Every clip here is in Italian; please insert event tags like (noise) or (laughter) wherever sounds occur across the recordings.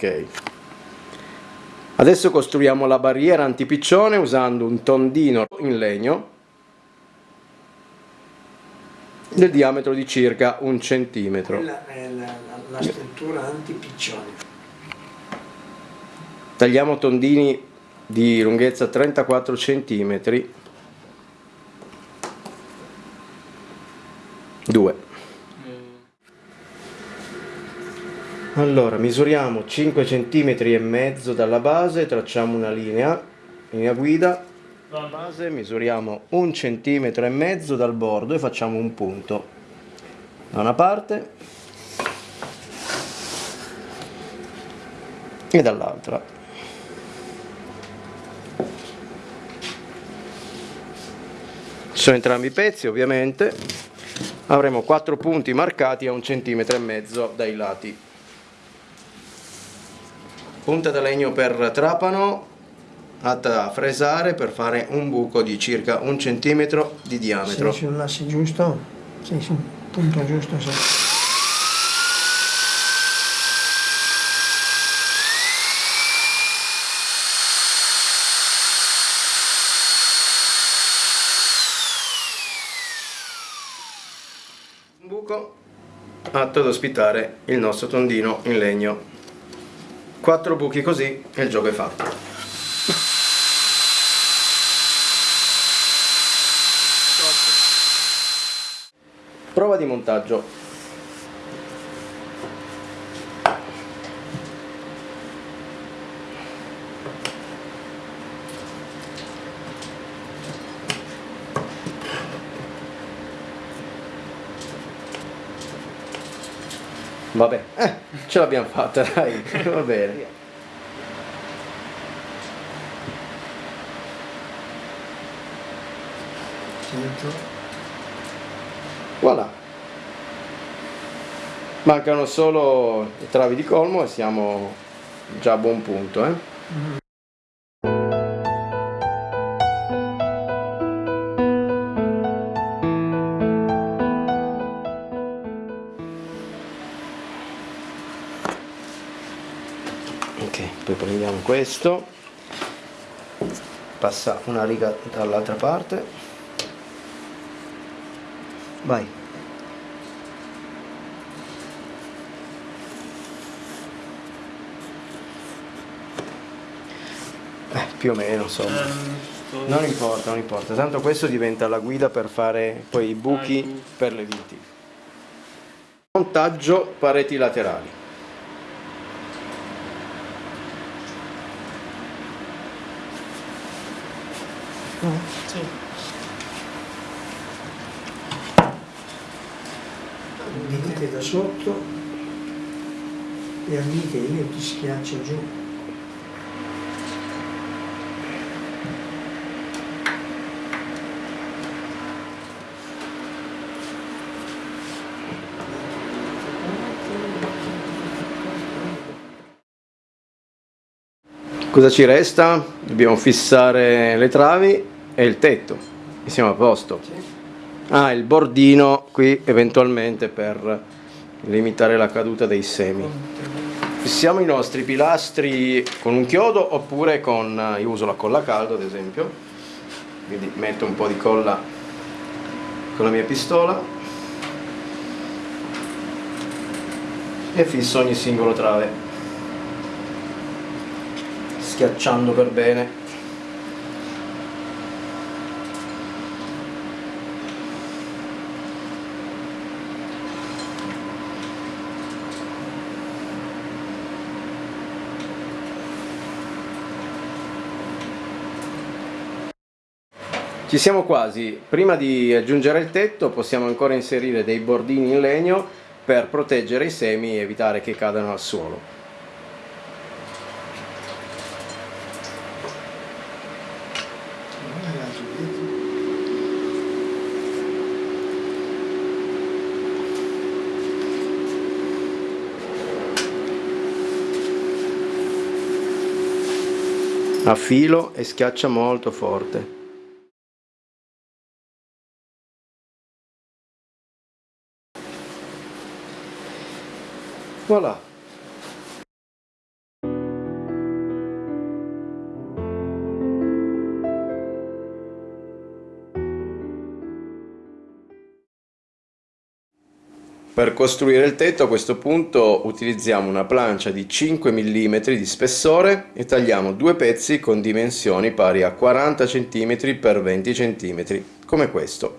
ok. Adesso costruiamo la barriera antipiccione usando un tondino in legno del diametro di circa un centimetro. Quella è la, la, la struttura antipiccione. Tagliamo tondini di lunghezza 34 centimetri allora misuriamo 5 cm e mezzo dalla base tracciamo una linea linea guida. Dalla base misuriamo un centimetro e mezzo dal bordo e facciamo un punto. Da una parte e dall'altra. Sono entrambi i pezzi ovviamente. Avremo quattro punti marcati a un centimetro e mezzo dai lati punta da legno per trapano atta a fresare per fare un buco di circa un centimetro di diametro. Sì, sull'asse giusto? Sì, sì, punto giusto, sì. Un buco atto ad ospitare il nostro tondino in legno quattro buchi così e il gioco è fatto. Prova di montaggio Vabbè, eh, ce l'abbiamo fatta, dai, (laughs) va bene. Voilà. Mancano solo i travi di colmo e siamo già a buon punto, eh? Mm -hmm. Ok poi prendiamo questo. Passa una riga dall'altra parte. Vai. Eh, più o meno insomma. Non importa non importa. Tanto questo diventa la guida per fare poi i buchi. per le viti. Montaggio pareti laterali No? Sì. Venite da sotto e amiche io ti schiaccio giù. Cosa ci resta? Dobbiamo fissare le travi e il tetto e siamo a posto. Ah, il bordino qui eventualmente per limitare la caduta dei semi. Fissiamo i nostri pilastri con un chiodo oppure con, io uso la colla caldo ad esempio, quindi metto un po' di colla con la mia pistola e fisso ogni singolo trave schiacciando per bene Ci siamo quasi, prima di aggiungere il tetto possiamo ancora inserire dei bordini in legno per proteggere i semi e evitare che cadano al suolo. A filo e schiaccia molto forte. Voilà Per costruire il tetto a questo punto utilizziamo una plancia di 5 mm di spessore e tagliamo due pezzi con dimensioni pari a 40 cm x 20 cm, come questo.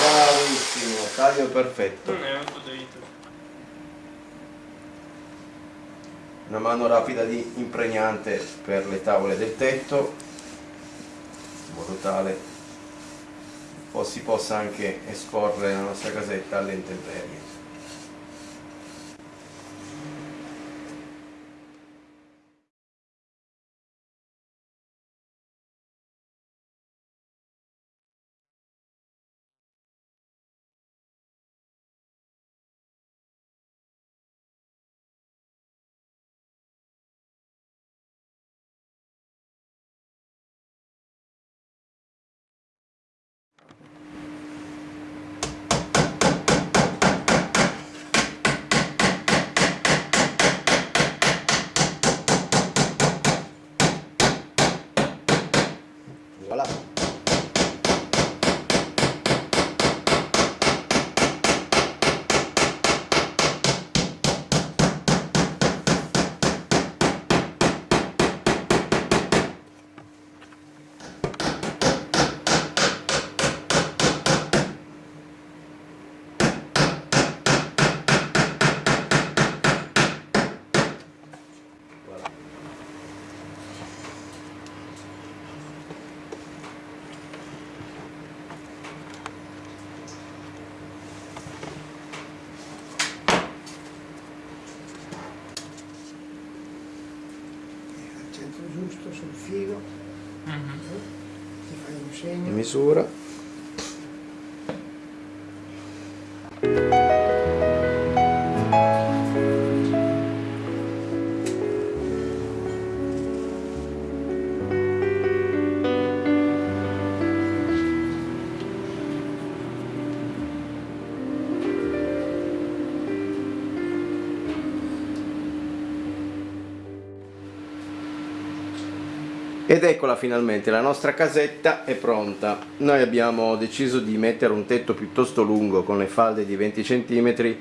Bravissimo, taglio perfetto. Una mano rapida di impregnante per le tavole del tetto in modo tale si possa anche esporre la nostra casetta alle intemperie giusto sul filo, mm -hmm. ti fai un segno. Misura. Ed eccola finalmente, la nostra casetta è pronta. Noi abbiamo deciso di mettere un tetto piuttosto lungo con le falde di 20 cm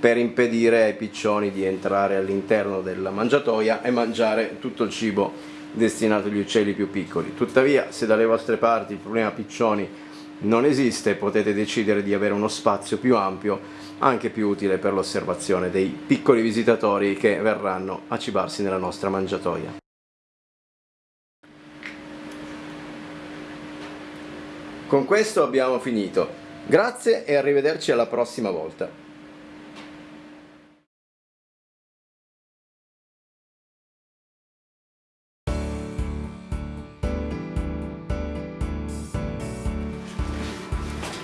per impedire ai piccioni di entrare all'interno della mangiatoia e mangiare tutto il cibo destinato agli uccelli più piccoli. Tuttavia, se dalle vostre parti il problema piccioni non esiste, potete decidere di avere uno spazio più ampio, anche più utile per l'osservazione dei piccoli visitatori che verranno a cibarsi nella nostra mangiatoia. Con questo abbiamo finito. Grazie e arrivederci alla prossima volta.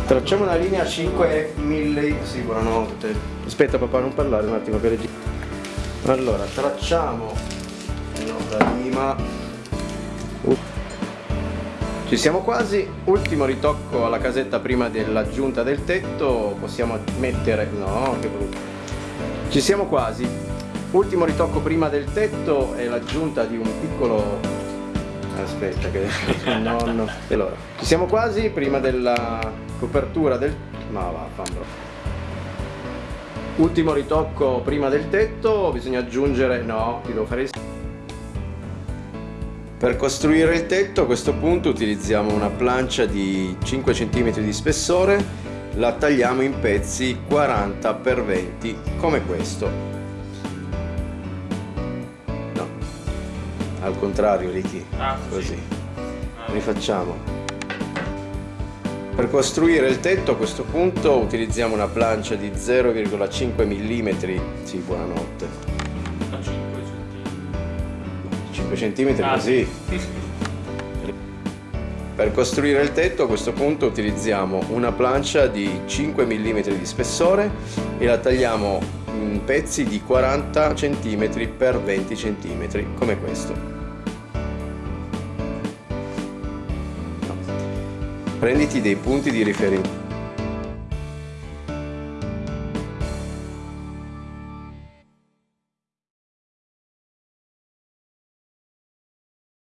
Tracciamo una linea 5 milli... Sì, buonanotte. Aspetta papà, non parlare un attimo per Allora, tracciamo la rima ci siamo quasi, ultimo ritocco alla casetta prima dell'aggiunta del tetto, possiamo mettere... no, che brutto. Ci siamo quasi, ultimo ritocco prima del tetto e l'aggiunta di un piccolo... aspetta che... (laughs) nonno... Allora, ci siamo quasi prima della copertura del... ma va, fanno. Ultimo ritocco prima del tetto, bisogna aggiungere... no, ti devo fare... Per costruire il tetto a questo punto utilizziamo una plancia di 5 cm di spessore, la tagliamo in pezzi 40 x 20 come questo. No, al contrario Ricky, ah, così. Sì. Ah. Rifacciamo. Per costruire il tetto a questo punto utilizziamo una plancia di 0,5 mm, sì buonanotte, cm ah, così. Per costruire il tetto a questo punto utilizziamo una plancia di 5 mm di spessore e la tagliamo in pezzi di 40 cm x 20 cm come questo. Prenditi dei punti di riferimento